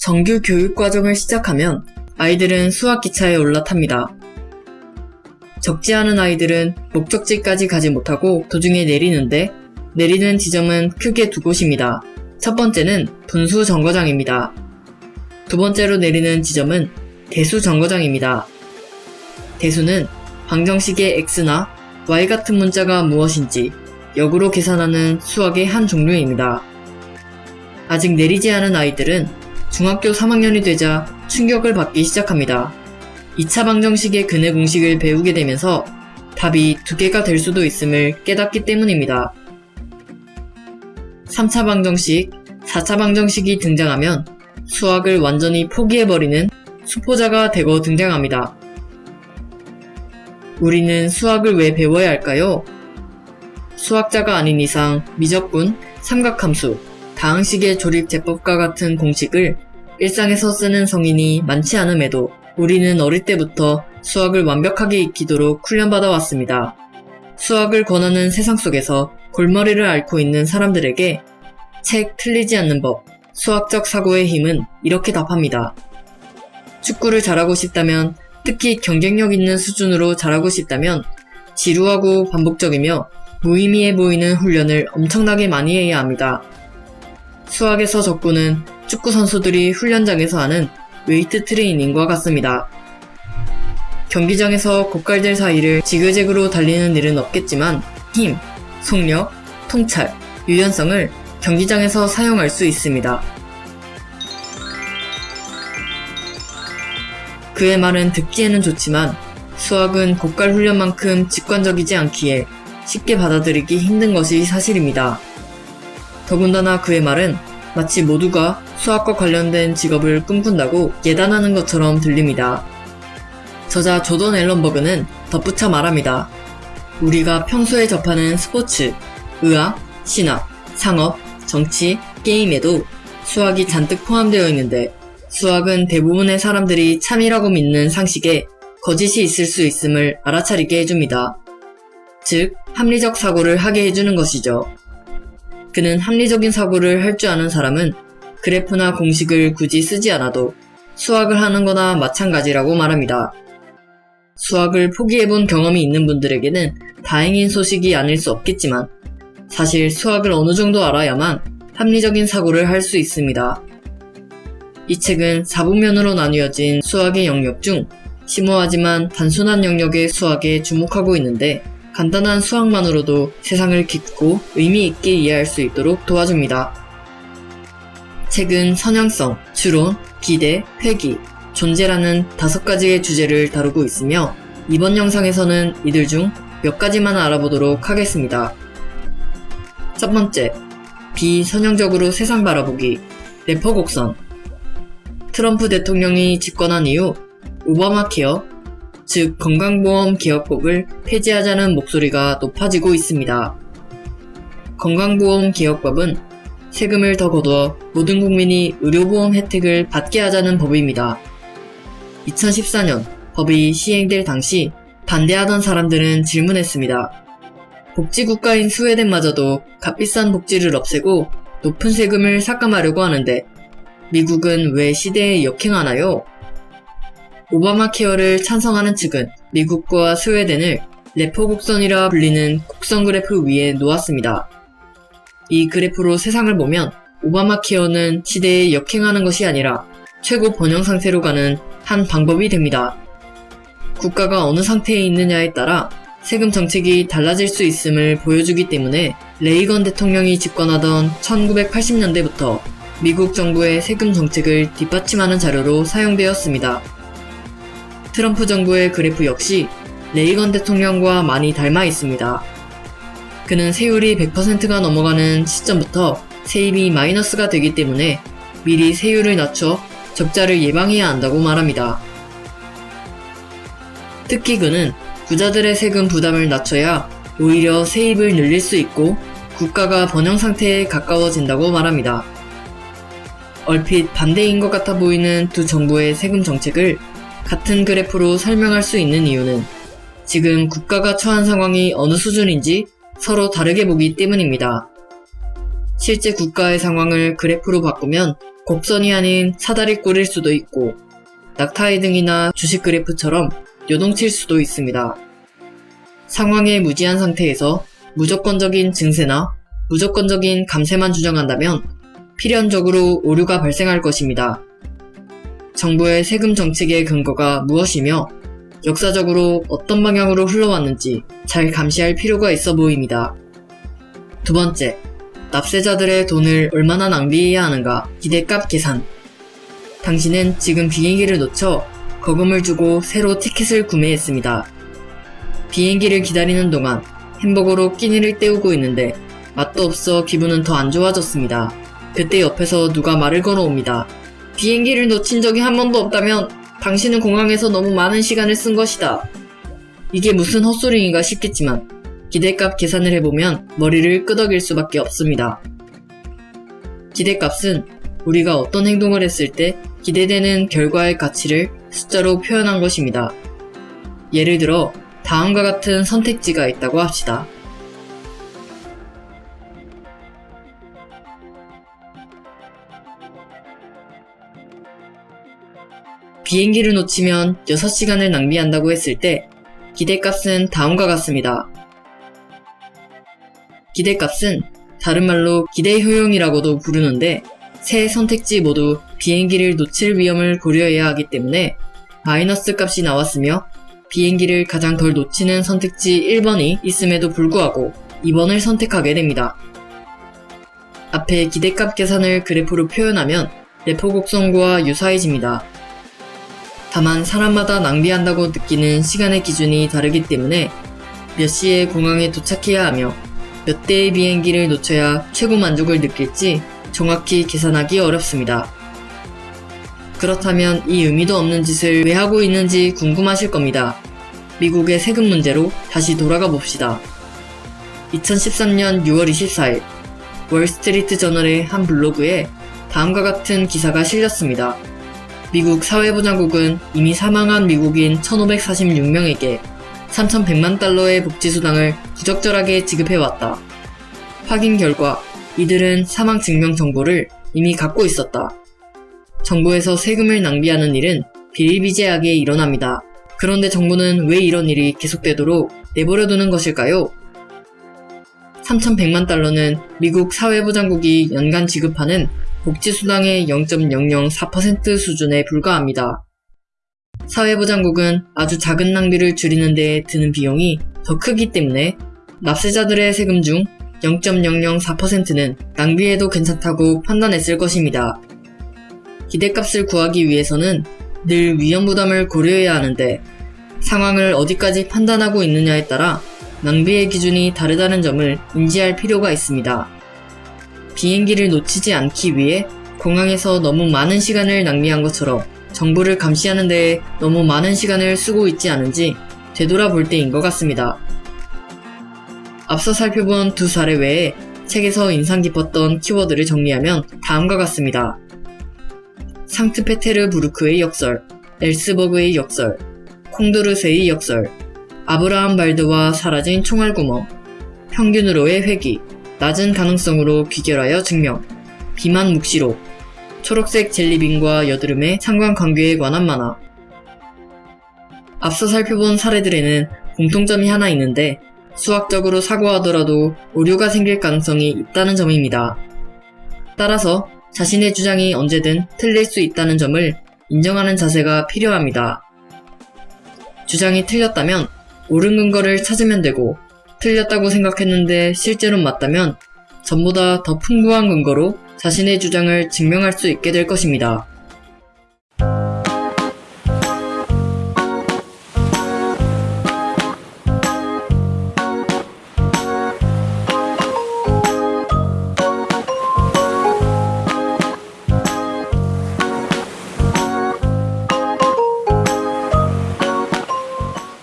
정규 교육 과정을 시작하면 아이들은 수학기차에 올라탑니다. 적지 않은 아이들은 목적지까지 가지 못하고 도중에 내리는데 내리는 지점은 크게 두 곳입니다. 첫 번째는 분수 정거장입니다. 두 번째로 내리는 지점은 대수 정거장입니다. 대수는 방정식의 x나 y 같은 문자가 무엇인지 역으로 계산하는 수학의 한 종류입니다. 아직 내리지 않은 아이들은 중학교 3학년이 되자 충격을 받기 시작합니다. 2차 방정식의 근해 공식을 배우게 되면서 답이 두 개가 될 수도 있음을 깨닫기 때문입니다. 3차 방정식, 4차 방정식이 등장하면 수학을 완전히 포기해버리는 수포자가 되고 등장합니다. 우리는 수학을 왜 배워야 할까요? 수학자가 아닌 이상 미적분, 삼각함수, 다항식의 조립 제법과 같은 공식을 일상에서 쓰는 성인이 많지 않음에도 우리는 어릴 때부터 수학을 완벽하게 익히도록 훈련받아 왔습니다. 수학을 권하는 세상 속에서 골머리를 앓고 있는 사람들에게 책 틀리지 않는 법, 수학적 사고의 힘은 이렇게 답합니다. 축구를 잘하고 싶다면, 특히 경쟁력 있는 수준으로 잘하고 싶다면, 지루하고 반복적이며 무의미해 보이는 훈련을 엄청나게 많이 해야 합니다. 수학에서 적구는 축구 선수들이 훈련장에서 하는 웨이트 트레이닝과 같습니다. 경기장에서 고깔들 사이를 지그재그로 달리는 일은 없겠지만 힘, 속력, 통찰, 유연성을 경기장에서 사용할 수 있습니다. 그의 말은 듣기에는 좋지만 수학은 고깔 훈련만큼 직관적이지 않기에 쉽게 받아들이기 힘든 것이 사실입니다. 더군다나 그의 말은 마치 모두가 수학과 관련된 직업을 꿈꾼다고 예단하는 것처럼 들립니다. 저자 조던 앨런버그는 덧붙여 말합니다. 우리가 평소에 접하는 스포츠, 의학, 신학, 상업, 정치, 게임에도 수학이 잔뜩 포함되어 있는데 수학은 대부분의 사람들이 참이라고 믿는 상식에 거짓이 있을 수 있음을 알아차리게 해줍니다. 즉, 합리적 사고를 하게 해주는 것이죠. 그는 합리적인 사고를 할 줄 아는 사람은 그래프나 공식을 굳이 쓰지 않아도 수학을 하는 거나 마찬가지라고 말합니다. 수학을 포기해본 경험이 있는 분들에게는 다행인 소식이 아닐 수 없겠지만 사실 수학을 어느 정도 알아야만 합리적인 사고를 할 수 있습니다. 이 책은 4부면으로 나뉘어진 수학의 영역 중 심오하지만 단순한 영역의 수학에 주목하고 있는데 간단한 수학만으로도 세상을 깊고 의미 있게 이해할 수 있도록 도와줍니다. 책은 선형성, 추론, 기대, 회귀, 존재라는 다섯 가지의 주제를 다루고 있으며 이번 영상에서는 이들 중 몇 가지만 알아보도록 하겠습니다. 첫 번째, 비선형적으로 세상 바라보기, 래퍼 곡선. 트럼프 대통령이 집권한 이후 오바마 케어, 즉 건강보험 개혁법을 폐지하자는 목소리가 높아지고 있습니다. 건강보험 개혁법은 세금을 더 거두어 모든 국민이 의료보험 혜택을 받게 하자는 법입니다. 2014년 법이 시행될 당시 반대하던 사람들은 질문했습니다. 복지국가인 스웨덴마저도 값비싼 복지를 없애고 높은 세금을 삭감하려고 하는데 미국은 왜 시대에 역행하나요? 오바마 케어를 찬성하는 측은 미국과 스웨덴을 래퍼 곡선이라 불리는 곡선 그래프 위에 놓았습니다. 이 그래프로 세상을 보면 오바마 케어는 시대에 역행하는 것이 아니라 최고 번영 상태로 가는 한 방법이 됩니다. 국가가 어느 상태에 있느냐에 따라 세금 정책이 달라질 수 있음을 보여주기 때문에 레이건 대통령이 집권하던 1980년대부터 미국 정부의 세금 정책을 뒷받침하는 자료로 사용되었습니다. 트럼프 정부의 그래프 역시 레이건 대통령과 많이 닮아 있습니다. 그는 세율이 100%가 넘어가는 시점부터 세입이 마이너스가 되기 때문에 미리 세율을 낮춰 적자를 예방해야 한다고 말합니다. 특히 그는 부자들의 세금 부담을 낮춰야 오히려 세입을 늘릴 수 있고 국가가 번영 상태에 가까워진다고 말합니다. 얼핏 반대인 것 같아 보이는 두 정부의 세금 정책을 같은 그래프로 설명할 수 있는 이유는 지금 국가가 처한 상황이 어느 수준인지 서로 다르게 보기 때문입니다. 실제 국가의 상황을 그래프로 바꾸면 곡선이 아닌 사다리 꼴일 수도 있고 낙타의 등이나 주식 그래프처럼 요동칠 수도 있습니다. 상황의 무지한 상태에서 무조건적인 증세나 무조건적인 감세만 주장한다면 필연적으로 오류가 발생할 것입니다. 정부의 세금 정책의 근거가 무엇이며 역사적으로 어떤 방향으로 흘러왔는지 잘 감시할 필요가 있어 보입니다. 두 번째, 납세자들의 돈을 얼마나 낭비해야 하는가 기대값 계산. 당신은 지금 비행기를 놓쳐 거금을 주고 새로 티켓을 구매했습니다. 비행기를 기다리는 동안 햄버거로 끼니를 때우고 있는데 맛도 없어 기분은 더 안 좋아졌습니다. 그때 옆에서 누가 말을 걸어옵니다. 비행기를 놓친 적이 한 번도 없다면 당신은 공항에서 너무 많은 시간을 쓴 것이다. 이게 무슨 헛소리인가 싶겠지만 기대값 계산을 해보면 머리를 끄덕일 수밖에 없습니다. 기대값은 우리가 어떤 행동을 했을 때 기대되는 결과의 가치를 숫자로 표현한 것입니다. 예를 들어 다음과 같은 선택지가 있다고 합시다. 비행기를 놓치면 6시간을 낭비한다고 했을 때 기대값은 다음과 같습니다. 기대값은 다른 말로 기대 효용이라고도 부르는데 세 선택지 모두 비행기를 놓칠 위험을 고려해야 하기 때문에 마이너스 값이 나왔으며 비행기를 가장 덜 놓치는 선택지 1번이 있음에도 불구하고 2번을 선택하게 됩니다. 앞에 기대값 계산을 그래프로 표현하면 레포 곡선과 유사해집니다. 다만 사람마다 낭비한다고 느끼는 시간의 기준이 다르기 때문에 몇 시에 공항에 도착해야 하며 몇 대의 비행기를 놓쳐야 최고 만족을 느낄지 정확히 계산하기 어렵습니다. 그렇다면 이 의미도 없는 짓을 왜 하고 있는지 궁금하실 겁니다. 미국의 세금 문제로 다시 돌아가 봅시다. 2013년 6월 24일 월스트리트 저널의 한 블로그에 다음과 같은 기사가 실렸습니다. 미국 사회보장국은 이미 사망한 미국인 1546명에게 3,100만 달러의 복지수당을 부적절하게 지급해왔다. 확인 결과 이들은 사망 증명 정보를 이미 갖고 있었다. 정부에서 세금을 낭비하는 일은 비일비재하게 일어납니다. 그런데 정부는 왜 이런 일이 계속되도록 내버려두는 것일까요? 3,100만 달러는 미국 사회보장국이 연간 지급하는 복지수당의 0.004% 수준에 불과합니다. 사회보장국은 아주 작은 낭비를 줄이는 데 드는 비용이 더 크기 때문에 납세자들의 세금 중 0.004%는 낭비해도 괜찮다고 판단했을 것입니다. 기대값을 구하기 위해서는 늘 위험 부담을 고려해야 하는데 상황을 어디까지 판단하고 있느냐에 따라 낭비의 기준이 다르다는 점을 인지할 필요가 있습니다. 비행기를 놓치지 않기 위해 공항에서 너무 많은 시간을 낭비한 것처럼 정부를 감시하는 데에 너무 많은 시간을 쓰고 있지 않은지 되돌아볼 때인 것 같습니다. 앞서 살펴본 두 사례 외에 책에서 인상 깊었던 키워드를 정리하면 다음과 같습니다. 상트페테르부르크의 역설, 엘스버그의 역설, 콩두르세의 역설, 아브라함 발드와 사라진 총알구멍, 평균으로의 회귀, 낮은 가능성으로 귀결하여 증명, 비만 묵시록, 초록색 젤리빈과 여드름의 상관관계에 관한 만화. 앞서 살펴본 사례들에는 공통점이 하나 있는데 수학적으로 사고하더라도 오류가 생길 가능성이 있다는 점입니다. 따라서 자신의 주장이 언제든 틀릴 수 있다는 점을 인정하는 자세가 필요합니다. 주장이 틀렸다면 옳은 근거를 찾으면 되고 틀렸다고 생각했는데 실제로 맞다면 전보다 더 풍부한 근거로 자신의 주장을 증명할 수 있게 될 것입니다.